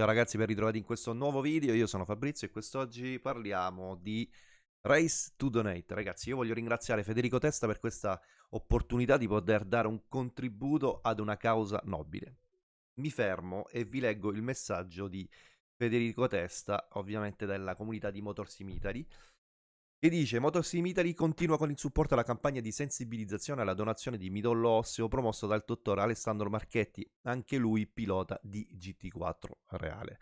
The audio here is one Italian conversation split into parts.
Ciao ragazzi, ben ritrovati in questo nuovo video. Io sono Fabrizio e quest'oggi parliamo di Race to Donate. Ragazzi, io voglio ringraziare Federico Testa per questa opportunità di poter dare un contributo ad una causa nobile. Mi fermo e vi leggo il messaggio di Federico Testa, ovviamente della comunità di Motorsim Italy, che dice Motorsim Italy continua con il supporto alla campagna di sensibilizzazione alla donazione di midollo osseo promosso dal dottor Alessandro Marchetti, anche lui pilota di GT4 Reale.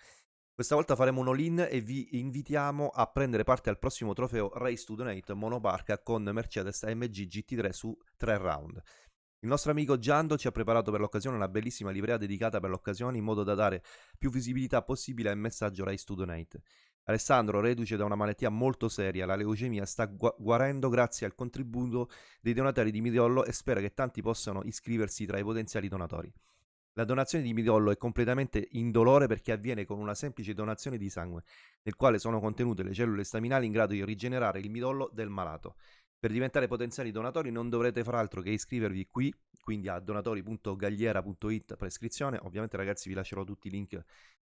Questa volta faremo un all-in e vi invitiamo a prendere parte al prossimo trofeo Race to Donate monoparca con Mercedes AMG GT3 su 3 round. Il nostro amico Giando ci ha preparato per l'occasione una bellissima livrea dedicata per l'occasione in modo da dare più visibilità possibile al messaggio Race to Donate. Alessandro, reduce da una malattia molto seria, la leucemia, sta gu- guarendo grazie al contributo dei donatori di midollo e spera che tanti possano iscriversi tra i potenziali donatori. La donazione di midollo è completamente indolore perché avviene con una semplice donazione di sangue, nel quale sono contenute le cellule staminali in grado di rigenerare il midollo del malato. Per diventare potenziali donatori non dovrete far altro che iscrivervi qui, quindi a donatori.gagliera.it per iscrizione. Ovviamente ragazzi vi lascerò tutti i link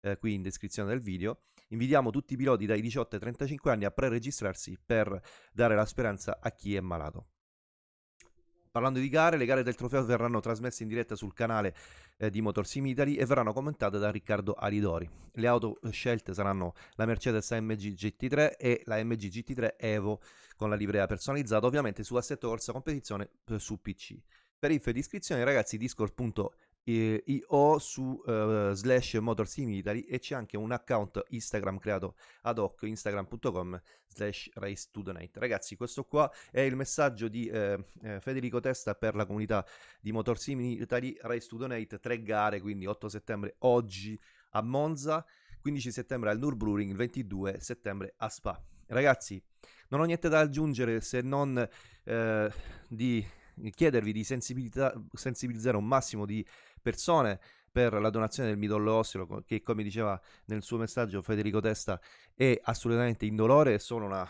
eh, qui in descrizione del video. Invitiamo tutti i piloti dai 18 ai 35 anni a pre-registrarsi per dare la speranza a chi è malato. Parlando di gare, le gare del trofeo verranno trasmesse in diretta sul canale eh, di Motorsim Italy e verranno commentate da Riccardo Aridori. Le auto scelte saranno la Mercedes AMG GT3 e la AMG GT3 Evo con la livrea personalizzata, ovviamente su Assetto Corsa Competizione eh, su PC. Per info di iscrizione ragazzi discord.it io su uh, slash motorsim italy e c'è anche un account Instagram creato ad hoc instagram.com slash race to donate ragazzi questo qua è il messaggio di eh, eh, Federico Testa per la comunità di motorsim italy race to donate tre gare quindi 8 settembre oggi a Monza 15 settembre al Nürburgring il 22 settembre a Spa. Ragazzi non ho niente da aggiungere se non eh, di chiedervi di sensibilizzare un massimo di persone per la donazione del midollo osseo che come diceva nel suo messaggio Federico Testa è assolutamente indolore, è solo una,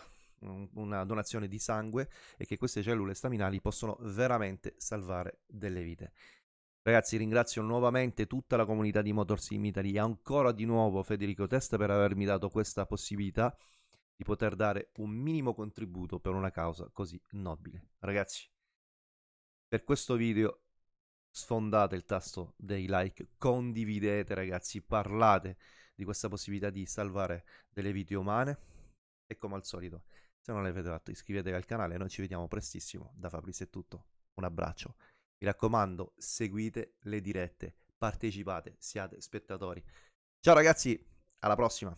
una donazione di sangue e che queste cellule staminali possono veramente salvare delle vite. Ragazzi, ringrazio nuovamente tutta la comunità di Motorsim Italy e ancora di nuovo Federico Testa per avermi dato questa possibilità di poter dare un minimo contributo per una causa così nobile. Ragazzi, per questo video sfondate il tasto dei like, condividete ragazzi, parlate di questa possibilità di salvare delle vite umane. E come al solito, se non l'avete fatto iscrivetevi al canale, noi ci vediamo prestissimo, da Fabrizio è tutto, un abbraccio, mi raccomando seguite le dirette, partecipate, siate spettatori. Ciao ragazzi, alla prossima!